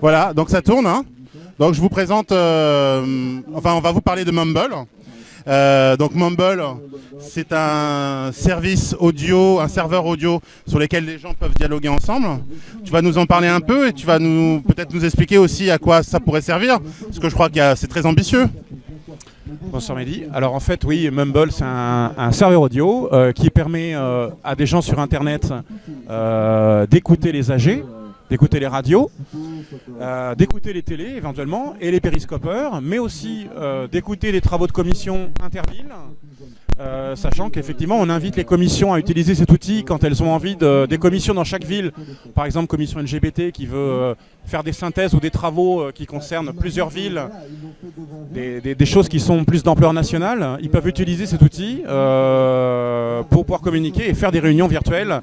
Voilà, donc ça tourne. Hein. donc je vous présente, euh, enfin on va vous parler de Mumble. Euh, donc Mumble, c'est un service audio, un serveur audio sur lequel les gens peuvent dialoguer ensemble. Tu vas nous en parler un peu et tu vas peut-être nous expliquer aussi à quoi ça pourrait servir, parce que je crois que c'est très ambitieux. Bonsoir Mehdi. Alors en fait, oui, Mumble, c'est un, serveur audio euh, qui permet euh, à des gens sur Internet d'écouter les AG, d'écouter les radios, euh, d'écouter les télés éventuellement et les périscopeurs, mais aussi euh, d'écouter les travaux de commission intervilles, euh, sachant qu'effectivement on invite les commissions à utiliser cet outil quand elles ont envie de, des commissions dans chaque ville, par exemple commission LGBT qui veut faire des synthèses ou des travaux qui concernent plusieurs villes, des, choses qui sont plus d'ampleur nationale, ils peuvent utiliser cet outil pour pouvoir communiquer et faire des réunions virtuelles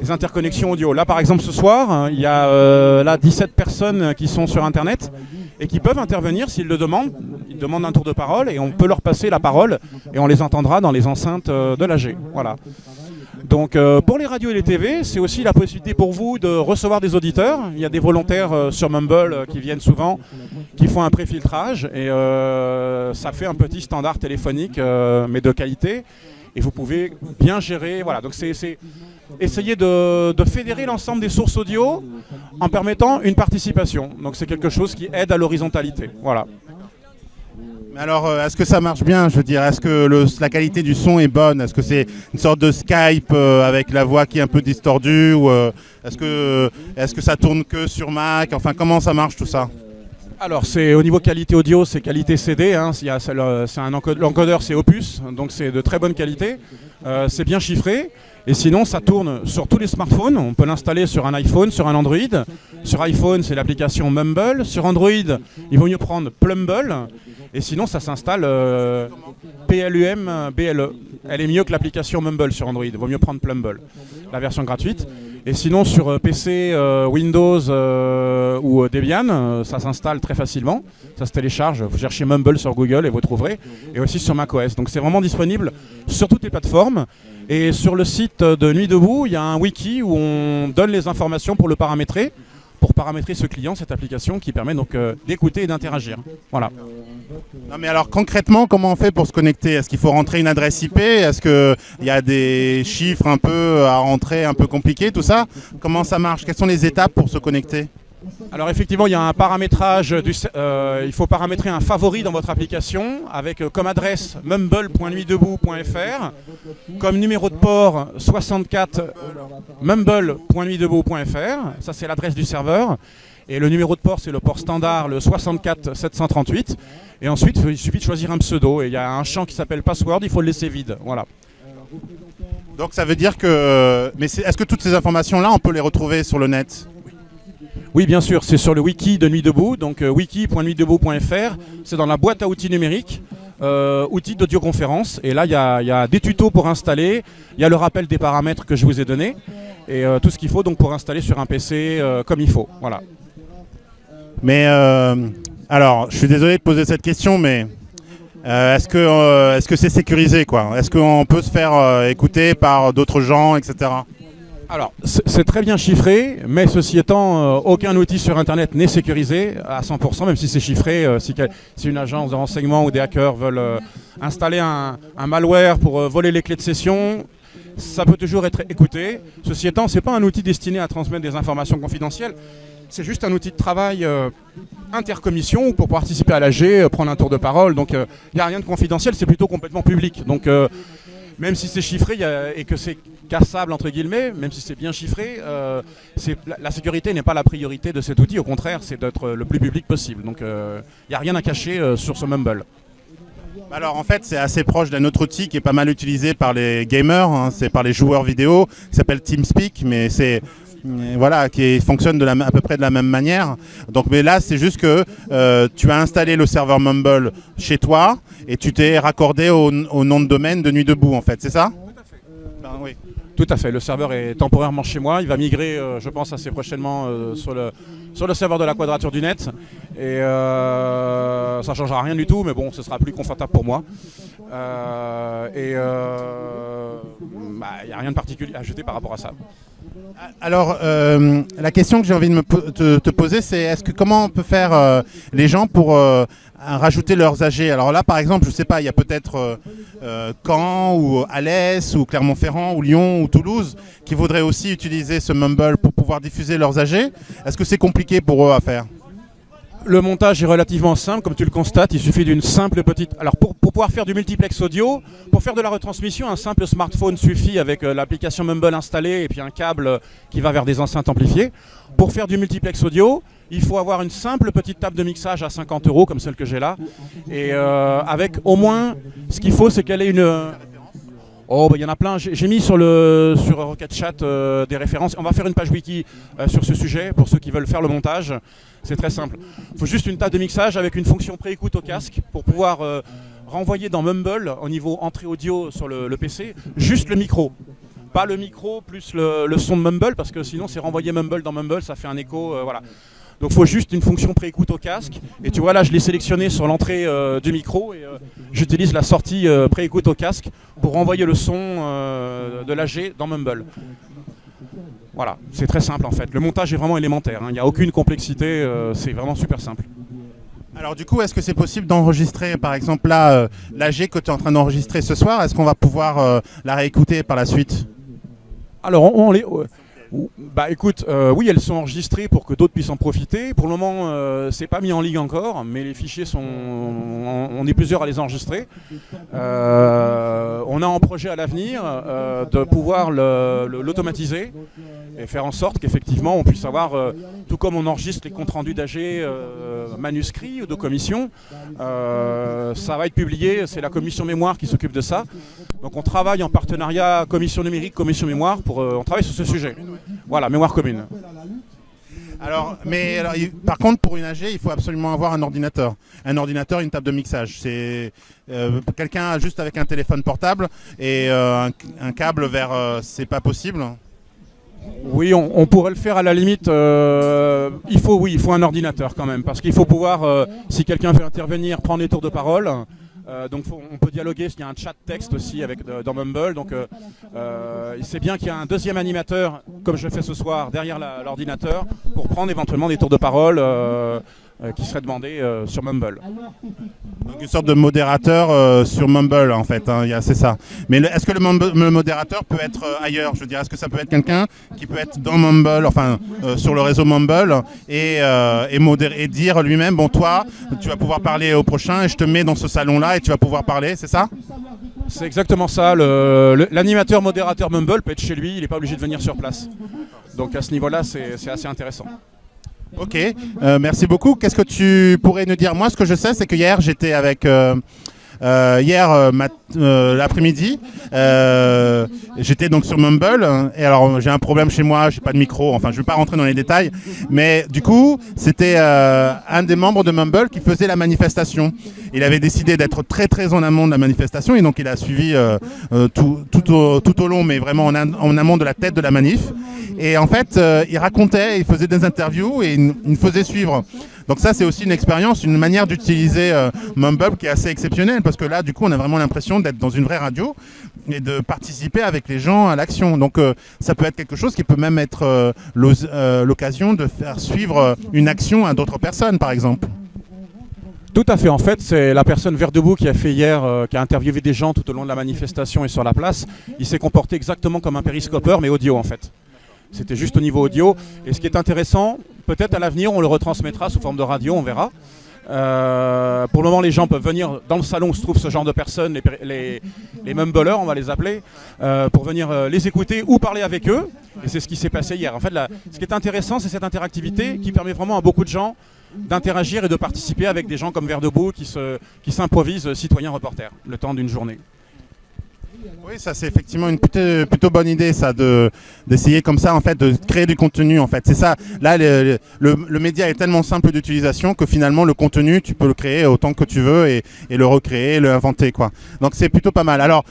des interconnexions audio. Là, par exemple, ce soir, hein, il y a euh, là 17 personnes qui sont sur Internet et qui peuvent intervenir s'ils le demandent. Ils demandent un tour de parole et on peut leur passer la parole et on les entendra dans les enceintes euh, de l'AG. Voilà. Donc euh, pour les radios et les TV, c'est aussi la possibilité pour vous de recevoir des auditeurs. Il y a des volontaires sur Mumble qui viennent souvent, qui font un préfiltrage et ça fait un petit standard téléphonique mais de qualité et vous pouvez bien gérer. Voilà, donc c'est essayer de, fédérer l'ensemble des sources audio en permettant une participation. Donc c'est quelque chose qui aide à l'horizontalité. Voilà. Mais alors, euh, est-ce que ça marche bien Je veux dire, est-ce que la qualité du son est bonne? Est-ce que c'est une sorte de Skype euh, avec la voix qui est un peu distordue euh, est-ce que, est que ça tourne que sur Mac? Enfin, comment ça marche tout ça? Alors c'est au niveau qualité audio, c'est qualité CD, hein. l'encodeur c'est Opus, donc c'est de très bonne qualité, c'est bien chiffré, et sinon, ça tourne sur tous les smartphones. On peut l'installer sur un iPhone, sur un Android. Sur iPhone, c'est l'application Mumble. Sur Android, il vaut mieux prendre Plumble. Et sinon, ça s'installe euh, PLUM BLE. Elle est mieux que l'application Mumble sur Android. Il vaut mieux prendre Plumble, la version gratuite. Et sinon, sur euh, PC, euh, Windows ou Debian, ça s'installe très facilement. Ça se télécharge. Vous cherchez Mumble sur Google et vous trouverez. Et aussi sur macOS. Donc c'est vraiment disponible sur toutes les plateformes. Et sur le site de Nuit Debout, il y a un wiki où on donne les informations pour le paramétrer, pour paramétrer ce client, cette application qui permet donc euh, d'écouter et d'interagir. Voilà. Mais alors concrètement, comment on fait pour se connecter? Est-ce qu'il faut rentrer une adresse IP Est-ce qu'il y a des chiffres un peu à rentrer, un peu compliqués, tout ça? Comment ça marche? Quelles sont les étapes pour se connecter? Alors effectivement, il y a un paramétrage, du, euh, il faut paramétrer un favori dans votre application avec euh, comme adresse mumble.nuitdebout.fr, comme numéro de port 64 mumble.nuitdebout.fr, ça c'est l'adresse du serveur, et le numéro de port c'est le port standard, le 64 738, et ensuite il suffit de choisir un pseudo, et il y a un champ qui s'appelle password, il faut le laisser vide, voilà. Donc ça veut dire que... Mais est-ce que toutes ces informations-là, on peut les retrouver sur le net? Oui, bien sûr, c'est sur le wiki de Nuit Debout, donc euh, wiki.nuitdebout.fr. C'est dans la boîte à outils numériques, euh, outils d'audioconférence. Et là, il y, a des tutos pour installer, il y a le rappel des paramètres que je vous ai donné, et euh, tout ce qu'il faut donc pour installer sur un PC comme il faut. Voilà. Mais alors, je suis désolé de poser cette question, mais est-ce que est-ce que c'est sécurisé quoi? Est-ce qu'on peut se faire écouter par d'autres gens, etc. Alors, c'est très bien chiffré, mais ceci étant, euh, aucun outil sur Internet n'est sécurisé à 100%, même si c'est chiffré. Euh, si, une agence de renseignement ou des hackers veulent euh, installer un, malware pour voler les clés de session, ça peut toujours être écouté. Ceci étant, ce n'est pas un outil destiné à transmettre des informations confidentielles. C'est juste un outil de travail intercommission pour participer à l'AG, prendre un tour de parole. Donc, il n'y a rien de confidentiel, c'est plutôt complètement public. Donc, même si c'est chiffré et que c'est cassable entre guillemets, même si c'est bien chiffré, euh, la, sécurité n'est pas la priorité de cet outil, au contraire c'est d'être le plus public possible. Donc il euh, n'y a rien à cacher euh, sur ce Mumble. Alors en fait c'est assez proche d'un autre outil qui est pas mal utilisé par les gamers, hein. c'est par les joueurs vidéo, qui s'appelle TeamSpeak, mais c'est voilà, qui fonctionne de la, à peu près de la même manière. Donc, mais là, c'est juste que tu as installé le serveur Mumble chez toi et tu t'es raccordé au, nom de domaine de Nuit Debout, en fait, c'est ça? Tout à fait. Ben, oui. Tout à fait, le serveur est temporairement chez moi, il va migrer euh, je pense assez prochainement euh, sur, le, sur le serveur de la quadrature du net et euh, ça ne changera rien du tout mais bon ce sera plus confortable pour moi et il n'y bah, a rien de particulier à ajouter par rapport à ça. Alors, euh, la question que j'ai envie de me te, poser, c'est est-ce que comment on peut faire euh, les gens pour euh, rajouter leurs AG Alors là, par exemple, je sais pas, il y a peut-être Caen ou Alès ou Clermont-Ferrand ou Lyon ou Toulouse qui voudraient aussi utiliser ce Mumble pour pouvoir diffuser leurs AG. Est-ce que c'est compliqué pour eux à faire? Le montage est relativement simple, comme tu le constates, il suffit d'une simple petite... Alors pour, pouvoir faire du multiplex audio, pour faire de la retransmission, un simple smartphone suffit avec euh, l'application Mumble installée et puis un câble qui va vers des enceintes amplifiées. Pour faire du multiplex audio, il faut avoir une simple petite table de mixage à 50 euros, comme celle que j'ai là. Et euh, avec au moins, ce qu'il faut, c'est qu'elle ait une... Oh, bah, il y en a plein. J'ai mis sur, le, sur Rocket Chat euh, des références. On va faire une page wiki sur ce sujet pour ceux qui veulent faire le montage. C'est très simple. Il faut juste une table de mixage avec une fonction pré-écoute au casque pour pouvoir euh, renvoyer dans Mumble, au niveau entrée audio sur le, PC, juste le micro. Pas le micro plus le, son de Mumble, parce que sinon c'est renvoyer Mumble dans Mumble, ça fait un écho, euh, voilà. Donc il faut juste une fonction pré-écoute au casque. Et tu vois là, je l'ai sélectionné sur l'entrée euh, du micro et j'utilise la sortie pré-écoute au casque pour renvoyer le son de l'AG dans Mumble. Voilà, c'est très simple en fait. Le montage est vraiment élémentaire, hein. il n'y a aucune complexité, euh, c'est vraiment super simple. Alors du coup, est-ce que c'est possible d'enregistrer, par exemple là, euh, l'AG que tu es en train d'enregistrer ce soir, est-ce qu'on va pouvoir euh, la réécouter par la suite? Alors on, les, bah écoute, euh, oui, elles sont enregistrées pour que d'autres puissent en profiter. Pour le moment, c'est pas mis en ligne encore, mais les fichiers sont, on, est plusieurs à les enregistrer. On a en projet à l'avenir de pouvoir l'automatiser et faire en sorte qu'effectivement on puisse avoir, tout comme on enregistre les comptes rendus d'AG manuscrits ou de commission, ça va être publié. C'est la commission mémoire qui s'occupe de ça. Donc on travaille en partenariat commission numérique, commission mémoire, pour, on travaille sur ce sujet. Voilà, mémoire commune. Alors, mais par contre, pour une AG, il faut absolument avoir un ordinateur. Un ordinateur, une table de mixage. C'est euh, quelqu'un juste avec un téléphone portable et euh, un, câble vers. Euh, c'est pas possible. Oui, on, pourrait le faire à la limite. il faut, oui, il faut un ordinateur quand même, parce qu'il faut pouvoir, si quelqu'un veut intervenir, prendre les tours de parole. Euh, donc on peut dialoguer, il y a un chat texte aussi avec, dans Mumble. Donc euh, euh, c'est bien qu'il y a un deuxième animateur, comme je fais ce soir, derrière l'ordinateur, pour prendre éventuellement des tours de parole qui seraient demandés sur Mumble. Donc une sorte de modérateur sur Mumble en fait, hein, c'est ça. Mais est-ce que le, modérateur peut être ailleurs? Je veux dire, est-ce que ça peut être quelqu'un qui peut être dans Mumble, enfin sur le réseau Mumble et, et, et dire lui-même, bon toi, tu vas pouvoir parler au prochain et je te mets dans ce salon-là et tu vas pouvoir parler, c'est ça? C'est exactement ça. L'animateur modérateur Mumble peut être chez lui, il n'est pas obligé de venir sur place. Donc à ce niveau-là, c'est assez intéressant. Ok, euh, merci beaucoup. Qu'est-ce que tu pourrais nous dire? Moi, ce que je sais, c'est que hier, j'étais avec... Euh, euh, hier euh, l'après-midi, j'étais donc sur Mumble et alors j'ai un problème chez moi, j'ai pas de micro, enfin je vais pas rentrer dans les détails, mais du coup c'était un des membres de Mumble qui faisait la manifestation. Il avait décidé d'être très très en amont de la manifestation et donc il a suivi tout, tout, au, tout, au, long, mais vraiment en, en, amont de la tête de la manif. Et en fait, il racontait, il faisait des interviews et il, il faisait suivre. Donc ça, c'est aussi une expérience, une manière d'utiliser euh, Mumble qui est assez exceptionnelle parce que là, du coup, on a vraiment l'impression d'être dans une vraie radio et de participer avec les gens à l'action. Donc euh, ça peut être quelque chose qui peut même être euh, l'occasion de faire suivre une action à d'autres personnes, par exemple. Tout à fait. En fait, c'est la personne vert debout qui a fait hier, qui a interviewé des gens tout au long de la manifestation et sur la place. Il s'est comporté exactement comme un périscopeur, mais audio en fait. C'était juste au niveau audio. Et ce qui est intéressant, peut-être à l'avenir, on le retransmettra sous forme de radio, on verra. Euh, pour le moment, les gens peuvent venir dans le salon où se trouve ce genre de personnes, les, les, mumblers, on va les appeler, euh, pour venir euh, les écouter ou parler avec eux. Et c'est ce qui s'est passé hier. En fait, ce qui est intéressant, c'est cette interactivité qui permet vraiment à beaucoup de gens d'interagir et de participer avec des gens comme Vert Debout qui s'improvisent qui citoyens reporters le temps d'une journée. Oui, ça c'est effectivement une plutôt, bonne idée, ça, d'essayer comme ça, en fait, de créer du contenu, en fait. C'est ça. Là, le, média est tellement simple d'utilisation que finalement, le contenu, tu peux le créer autant que tu veux et, le recréer, le inventer, quoi. Donc c'est plutôt pas mal. Alors,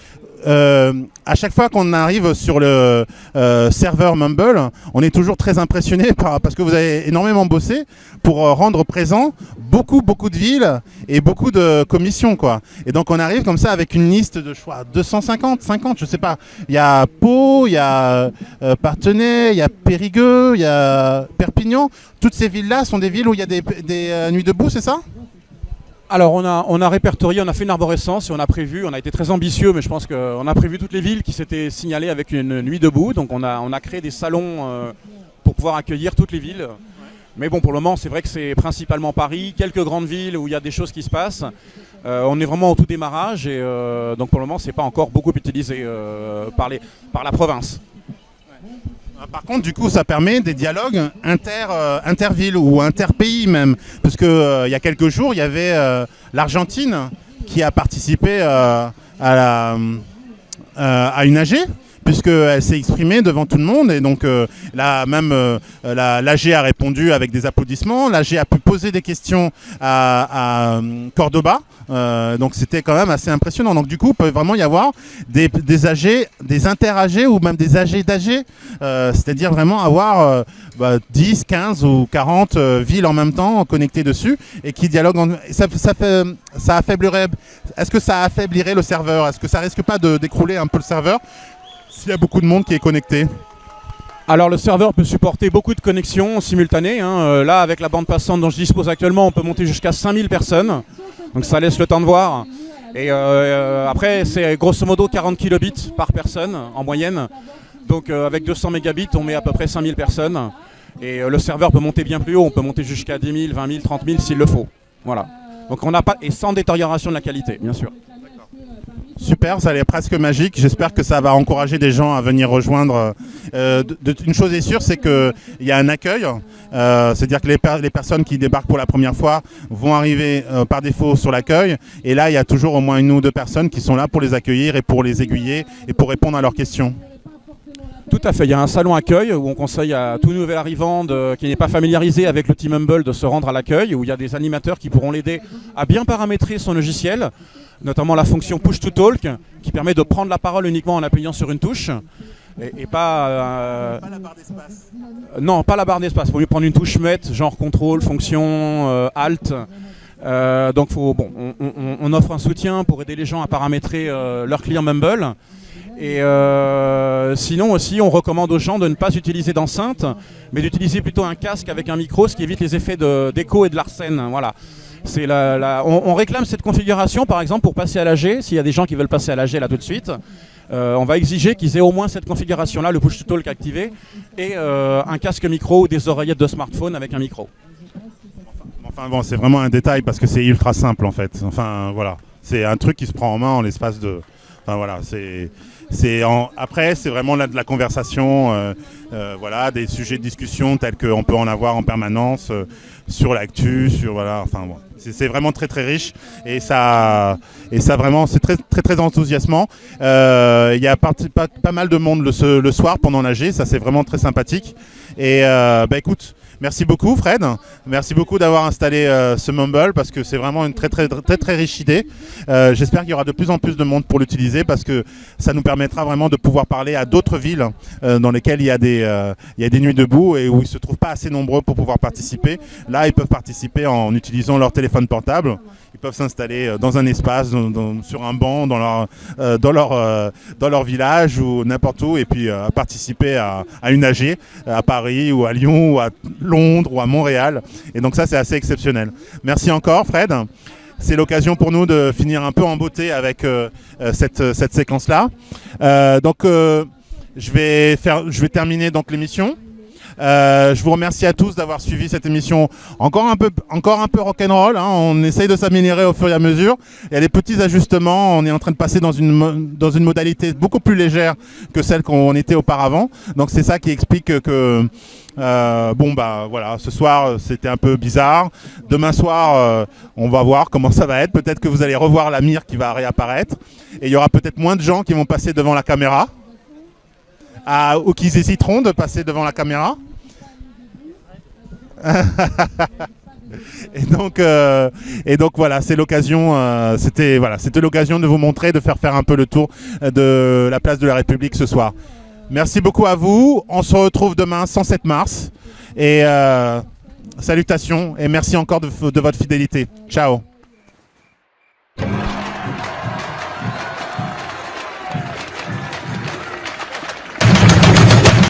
euh, à chaque fois qu'on arrive sur le euh, serveur Mumble, on est toujours très impressionné par, parce que vous avez énormément bossé pour euh, rendre présent beaucoup, beaucoup de villes et beaucoup de commissions. Quoi. Et donc on arrive comme ça avec une liste de choix 250, 50, je sais pas. Il y a Pau, il y a euh, Partenay, il y a Périgueux, il y a Perpignan. Toutes ces villes-là sont des villes où il y a des, des nuits debout, c'est ça? Alors on a, on a répertorié, on a fait une arborescence et on a prévu, on a été très ambitieux, mais je pense qu'on a prévu toutes les villes qui s'étaient signalées avec une nuit debout. Donc on a, créé des salons euh, pour pouvoir accueillir toutes les villes. Mais bon, pour le moment, c'est vrai que c'est principalement Paris, quelques grandes villes où il y a des choses qui se passent. Euh, on est vraiment au tout démarrage et euh, donc pour le moment, c'est pas encore beaucoup utilisé par la province. Ah, Par contre, du coup, ça permet des dialogues inter, euh, intervilles ou interpays même. Parce que euh, y a quelques jours, il y avait euh, l'Argentine qui a participé euh, à, une AG puisqu'elle s'est exprimée devant tout le monde. Et donc là même la- l'AG a répondu avec des applaudissements, l'AG a pu poser des questions à, Cordoba, Euh, donc c'était quand même assez impressionnant. Donc du coup, il peut vraiment y avoir des, des AG, des inter-AG ou même des AG d'AG, euh, c'est-à-dire vraiment avoir euh, bah, 10, 15 ou 40 euh, villes en même temps connectées dessus et qui dialoguent. en- ça affaiblirait. Est-ce que ça affaiblirait le serveur? Est-ce que ça risque pas de d'écrouler un peu le serveur? S'il y a beaucoup de monde qui est connecté Alors le serveur peut supporter beaucoup de connexions simultanées. hein. Euh, là, avec la bande passante dont je dispose actuellement, on peut monter jusqu'à 5000 personnes. Donc ça laisse le temps de voir. Et euh, euh, après, c'est grosso modo 40 kilobits par personne en moyenne. Donc avec 200 mégabits, on met à peu près 5000 personnes. Et le serveur peut monter bien plus haut. On peut monter jusqu'à 10 000, 20 000, 30 000 s'il le faut. Voilà. Donc on n'a pas et sans détérioration de la qualité, bien sûr. Super, ça a l'air presque magique. J'espère que ça va encourager des gens à venir rejoindre. Euh, de- une chose est sûre, c'est qu'il y a un accueil. Euh, C'est-à-dire que les, per- les personnes qui débarquent pour la première fois vont arriver euh, par défaut sur l'accueil. Et là, il y a toujours au moins une ou deux personnes qui sont là pour les accueillir et pour les aiguiller et pour répondre à leurs questions. Tout à fait. Il y a un salon accueil où on conseille à tout nouvel arrivant de- qui n'est pas familiarisé avec le Team Humble de se rendre à l'accueil, où il y a des animateurs qui pourront l'aider à bien paramétrer son logiciel, notamment la fonction Push to Talk, qui permet de prendre la parole uniquement en appuyant sur une touche. Et, et pas. euh, non, pas la barre d'espace. Il faut mieux prendre une touche muette, genre contrôle, fonction, euh, alt. Euh, donc faut, bon, on, on- on offre un soutien pour aider les gens à paramétrer leur client Mumble. Et euh, sinon aussi, on recommande aux gens de ne pas utiliser d'enceinte, mais d'utiliser plutôt un casque avec un micro, ce qui évite les effets d'écho et de l'arsène. Voilà. On, réclame cette configuration, par exemple, pour passer à l'AG. S'il y a des gens qui veulent passer à l'AG là tout de suite, euh, on va exiger qu'ils aient au moins cette configuration-là, le push to talk activé, et euh, un casque micro ou des oreillettes de smartphone avec un micro. Enfin bon, c'est vraiment un détail parce que c'est ultra simple en fait. Enfin voilà, c'est un truc qui se prend en main en l'espace de. Enfin voilà, c'est. C'est. Après, c'est vraiment là de la conversation, euh, euh, voilà, des sujets de discussion tels qu'on peut en avoir en permanence euh, sur l'actu, sur voilà, enfin bon, c'est vraiment très très riche et ça, et ça vraiment, c'est très très très enthousiasmant. Il y a pas, pas mal de monde le, soir pendant l'AG, ça c'est vraiment très sympathique. Et bah écoute, merci beaucoup Fred, merci beaucoup d'avoir installé euh, ce Mumble parce que c'est vraiment une très très très très, riche idée. Euh, J'espère qu'il y aura de plus en plus de monde pour l'utiliser parce que ça nous permettra vraiment de pouvoir parler à d'autres villes euh, dans lesquelles il y, a des, il y a des nuits debout et où ils ne se trouvent pas assez nombreux pour pouvoir participer. Là, ils peuvent participer en utilisant leur téléphone portable. Peuvent s'installer euh, dans un espace, sur un banc, dans leur, euh, dans leur, euh, dans leur village ou n'importe où et puis participer à, une AG à Paris ou à Lyon ou à Londres ou à Montréal. Et donc ça, c'est assez exceptionnel. Merci encore, Fred. C'est l'occasion pour nous de finir un peu en beauté avec cette, cette séquence-là. Donc, je, vais faire, je vais terminer donc l'émission. Euh, je vous remercie à tous d'avoir suivi cette émission encore un peu, encore un peu rock'n'roll. Hein. On essaye de s'améliorer au fur et à mesure. Il y a des petits ajustements. On est en train de passer dans une, modalité beaucoup plus légère que celle qu'on était auparavant. Donc c'est ça qui explique que euh, bah ce soir c'était un peu bizarre. Demain soir, euh, on va voir comment ça va être. Peut-être que vous allez revoir la mire qui va réapparaître et il y aura peut-être moins de gens qui vont passer devant la caméra. Ah, ou qui hésiteront de passer devant la caméra. Et donc, euh, et donc voilà, c'est l'occasion, euh, c'était voilà, c'était l'occasion de vous montrer, de faire faire un peu le tour de la place de la République ce soir. Merci beaucoup à vous. On se retrouve demain, 107 mars. Et euh, salutations et merci encore de votre fidélité. Ciao.